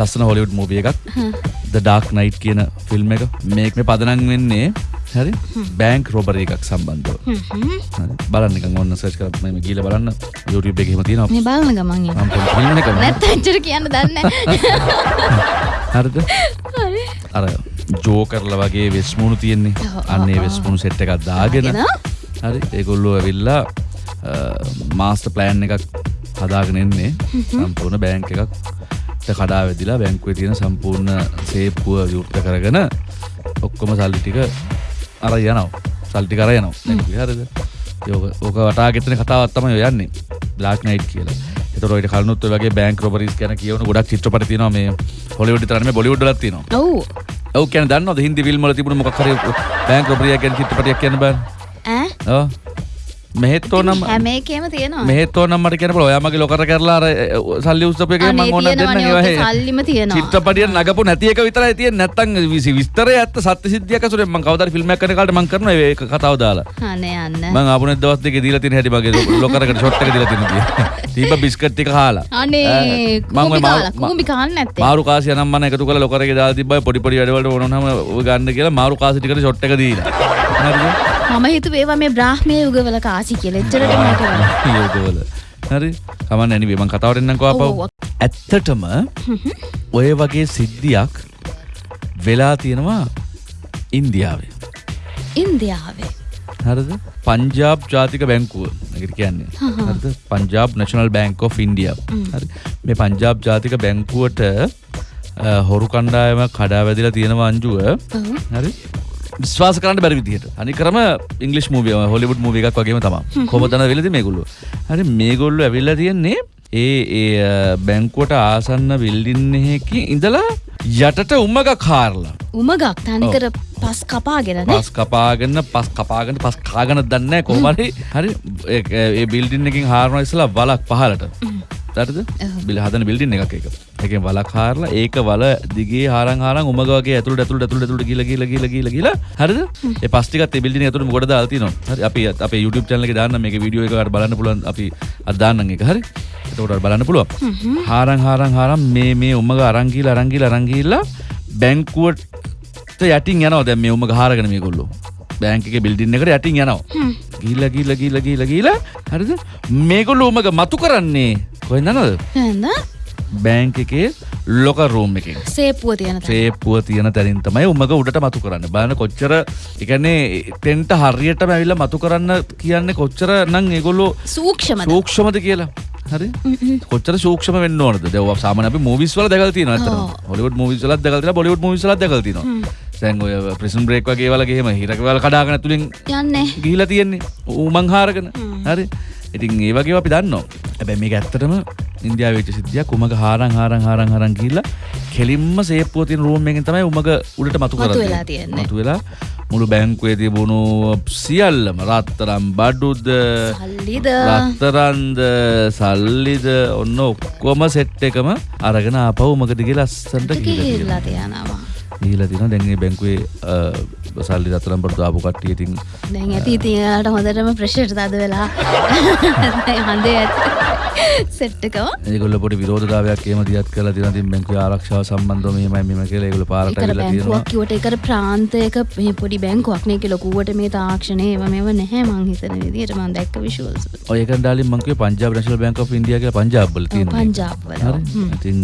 ලස්සන හොලිවුඩ් මූවිය එකක්. ද ඩාක් නයිට් කියන ෆිල්ම් එක. මේක මේ පදනන් වෙන්නේ හරි? බෑන්ක් රොබර එකක් සම්බන්ධව. බලන්න එක ඔන්න සර්ච් කරලා මම ගිහලා බලන්න. YouTube එකේ එහෙම තියෙනවා. මේ බලන ගමන් පොඩි ෆිල්ම් එකක් නැත්නම් ඇත්තට කියන්න දන්නේ. හරිද? අර ජෝකර්ලා වගේ වෙස්මුණු තියෙන්නේ. අන්නේ ඔව්, වෙස්මුණු සෙට් එකක් දාගෙන? හරි. ඒගොල්ලෝ ඇවිල්ලා මාස්ට ප්ලෑන් එකක් හදාගෙන එන්නේ. සම්පූර්ණ බෑංක එකක් කඩා වෙදිලා බැංකුවේ තියෙන සම්පූර්ණ සේප්පුව විවෘත කරගෙන ඔක්කොම සල්ලි ටික අර යනවා. සල්ටි කර යනවා. බැංකුවේ හරිද? යෝක ඕක වටාගෙතන කතාවත් තමයි ඔය යන්නේ. බ්ලාක් නයිට් කියලා. එතකොට ඔය කලනුත් ඔය වගේ බැංක් රොබරිස් ගැන කියවන ගොඩක් චිත්‍රපට තියෙනවා මේ හොලිවුඩ් විතරක් නෙමෙයි බොලිවුඩ් වලත් තියෙනවා. ඔව්. ඔව් කියන්නේ දන්නවද? හින්දි ෆිල්ම් වල තිබුණ මොකක් හරි බැංක් රොබරියක් ගැන චිත්‍රපටයක් කියන්න බෑ ඈ? ඔව් මෙහෙත් ඕනම් හැම එකේම තියෙනවා. මෙහෙත් ඕනම් මට කියන්න පුළුවන්. ඔයා මගේ ලොකර කරලා අර සල්ලි උස්සපු එකේ මම අනේ ඕන දෙන්න තියෙනවනේ ඒවා ඕකේ හේ. සල්ලිම තියෙනවා. චිත්‍රපටිය නගපු නැති එක විතරයි තියෙන්නේ. නැත්තම් විසි- විස්තරය ඇත්ත සත්‍ය සිද්ධියක් අසුරෙන් මම කවදාද ෆිල්ම් එකක් කරන කාලේ මම කරනවා ඒක කතාව දාලා. අනේ යන්න. මම ආපු නැත් දවස් දෙකේ දීලා තියෙන හැටි මගේ ලොකරකට ෂොට් එක දීලා තියෙන තිබ්බ බිස්කට් ටික කාලා අනේ මම ඔය කුඹි කාන්න නැත්තේ. මාරු කාසිය නම් මම එකතු කරලා ලොකරගේ දාලා තිබ්බයි පොඩි පොඩි වැඩවලට ඕනනම ඔය ගන්න කියලා මාරු කාසි ටිකට ෂොට් එක දීලා. හරිද මම හිතුවේ ඒවා මේ බ්‍රාහ්මයේ යුගවල කාසි කියලා. එච්චරට මට. යෝගවල. හරි. මං කතාවට එන්නම්කෝ ආපහු. ඔව්. ඇත්තටම ඔය වගේ සිද්ධියක් වෙලා තියෙනවා ඉන්දියාවේ. ඉන්දියාවේ. හරිද? පංජාබ් ජාතික බැංකුව. එකට කියන්නේ. හරිද? පංජාබ් නැෂනල් බැංක් හරි. මේ පංජාබ් ජාතික බැංකුවට හොරු කණ්ඩායම කඩා වැදිලා තියෙනවා අංජුව. ඔව්. හරි විශ්වාස කරන්න බැරි විදිහට. අනිකරම ඉංග්ලිෂ් මූවිය හොලිවුඩ් මූවි එකක් වගේම තමයි කොහොමද වෙලදී මේගොල්ලෝ? හරි මේගොල්ලෝ ඇවිල්ලා තියන්නේ ඒ ඒ බැංකුවට ආසන්න බිල්ඩින් එකකින් ඉඳලා යටට උමග කාරලා උමගක් තනිකර පස් කපාගෙන නේ. පස් කපාගෙන පස් කපාගෙන පස් කාගෙන දන්න කොමරි හරි. ඒ- බිල්ඩින් එකින් හාරන ඉස්සලා වලක් පහලට දරද බිල හදන බිල්ඩින් එකක් එක එකෙන් වලක් හාරලා ඒක වල දිගේ හාරන් හාරන් උමග වගේ ඇතුළට ඇතුළට ඇතුළට ඇතුළට ගිහලා ගිහලා ගිහලා ගිහලා ගිහලා හරිද? ඒ පස් ටිකත් ඒ බිල්ඩින් ඇතුළට මොකටද දාලා තියෙනවා හරි අපි අපේ YouTube channel එකේ දාන්න මේක වීඩියෝ එකකට බලන්න පුළුවන් අපි අද දාන්නම් ඒක. හරි? එතකොට බලන්න පුළුවන්. හාරන් හාරන් හාරන් මේ මේ උමග අරන් ගිහලා අරන් ගිහලා අරන් ගිහලා බැංකුවට යටින් යනවා. දැන් මේ උමග හාරගෙන මේගොල්ලෝ. බෑංක එක බිල්ඩින් එකට යටින් යනවා. ගිල්ල ගිල්ල ගිල්ල ගිල්ල ගිල්ල හරිද? මේගොල්ලෝ උමග මතු කරන්නේ කොහෙන්ද නේද? බෑංක එකේ ලොක රූම් එකෙන් සේපුව තියෙන තැන. සේප්පුව තියෙන තැනින් තමයි උමග උඩට මතු කරන්න. බලන්න කොච්චර එකන්නේ තෙන්ට හරියටම ඇවිල්ලා මතු කරන්න කියන්නේ කොච්චර නම් ඒගොල්ලෝ සූක්ෂමද? සූක්ෂමද කියලා. හරි? කොච්චර සූක්ෂම වෙන්න ඕනද? දැන් සාමාන්‍ය අපි මූවිස් වල දැකලා තියෙනවා අතන. හොලිවුඩ් මූවිස් වලත් දැකලා තියෙනවා බොලිවුඩ් මූවිස් වලත් දැකලා තියෙනවා. දැන් ඔය ප්‍රිසන් බ්‍රේක් වගේ වල ගෙහෙම හිරක වල කඩාගෙන ඇතුලෙන් යන්නේ. ගිහිලා තියෙන්නේ. ඌමං හාරගෙන. හරි? ඉතින් ඒ වගේ අපි දන්නවා. හැබැයි මේක ඇත්තටම ඉන්දියාවේ වෙච්ච සිද්ධියක් උමග හාරන් හාරන් හාරන් හාරන් ගිහිල්ලා කෙලින්ම සේප්පුව තියෙන රූම් එකෙන් තමයි උමග උඩට මතු කරන්නේ. මතු වෙලා මුළු බැංකුවේ තිබුණු සියල්ලම රත්තරම් බඩුද සල්ලිද? රත්තරන්ද සල්ලිද ඔන්න ඔක්කොම සෙට් එකම අරගෙන ආපහු උමග දිගේ ලස්සන්ට ගිහිල්ලා තියෙනවා. ගිහිල්ලා තියෙනවා. දැන් මේ බැංකුවේ සල්ලි රත්තරම් බඩු ආපු කට්ටිය ඉතින් දැන් ඇති ඉතින් එයාලට හොඳටම ප්‍රෙෂර් තද වෙලා. හඳේ ඇති සෙට් එකම. ඒගොල්ලෝ පොඩි විරෝධතාවයක් එහෙම දියත් කරලා තියෙනවා. ඉතින් බැංකුවේ ආරක්ෂාව සම්බන්ධව මෙහෙමයි මෙහෙම කියලා ඒගොල්ලෝ පාරට ඇවිල්ලා තියෙනවා. බැංකුවක් කිව්වට ඒකට ප්‍රාන්තයක මේ පොඩි බැංකුවක් නේ ඒක ලොකුවට මේ තාක්ෂණය ඒව මේව නැහැ මං හිතන විදිහට මං දැක්ක විෂුවල්ස් ඔය එකෙන් ඩාලින් මං කිව්වේ Punjab national bank of India කියලා පංජාබ් වල තියෙනවා. පංජාබ් වල. හරි? ඉතින්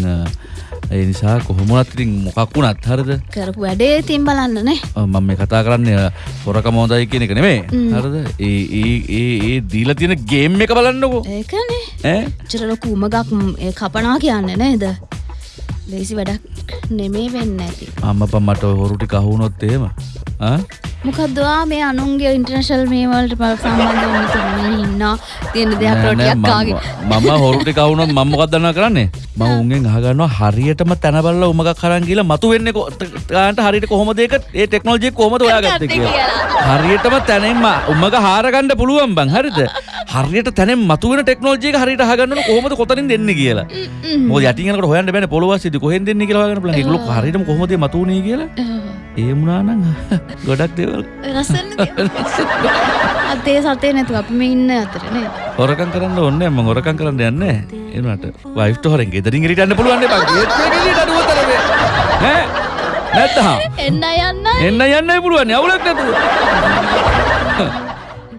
ඒ නිසා කොහොම වුණත් ඉතින් මොකක් වුණත් හරිද? කරපු වැඩේ ඉතින් බලන්න නේ? ඔව්, මම මේ කතා කරන්නේ හොරකම හොඳයි කියන එක නෙමෙයි. හරිද? ඒ ඒ ඒ ඒ දීලා තියෙන ගේම් එක බලන්නකෝ. ඒකනේ. ඈ? චර ලොකු උමගක් ඒ කපනා කියන්නේ නේද? ලේසි වැඩක් නෙමේ වෙන්න ඇති අම්මපා මට හොරු ටික අහුනොත් එහෙම. ආ මොකක්දවා මේ අනුන්ගේ ඉන්ටර්නශල් මේවලට පල් සම්බන්ධ ඉන්න තියෙන දෙයක් නෑ, නෑ, රොටියක් මම- කාගේ? මම හොරු ටික අහුනොත් මම මොකක්ද දන්නවා කරන්නේ? මම උන්ගෙන් අහගන්නවා හරියටම තැන බලලා උමගක් අරන් ගිහලා මතු වෙන්නේ ගානට හරියට කොහොමද ඒක? ඒ ටෙක්නොලොජි එක කොහොමද හොයාගත්තේ ගත්තේ කියලා. හරියටම තැනෙන් ම- උමග හාර ගන්න පුළුවන් බං හරිද? හරියට තැනෙන් මතු වෙන ටෙක්නොලොජි එක හරියට අහගන්න ඕන කොහොමද කොතනින් දෙන්නේ කියලා? මොකද යටින් යනකොට හොයන්න බෑනේ පොළොව අස්සේදී කොහෙන් දෙන්නේ කියලා හොයාගන්න පුළුවන්. ඒගොල්ලෝ හරියටම කොහොමද මතු වුනේ කියලා ඒමුණනාං ගොඩක් දේවල් අතේ සතේ නැතු අප මේ ඉන්න අතරනේ හොරකන් කරන්න ඔන්න එම හොරකන් කරන්න යන්න එනට වයිට හොරෙන් ගෙදරින් රිටන්න පුළුවන්න නැත්තහා එන්න යන්න එන්න යන්න පුළුවන් අවුලක් නැතුව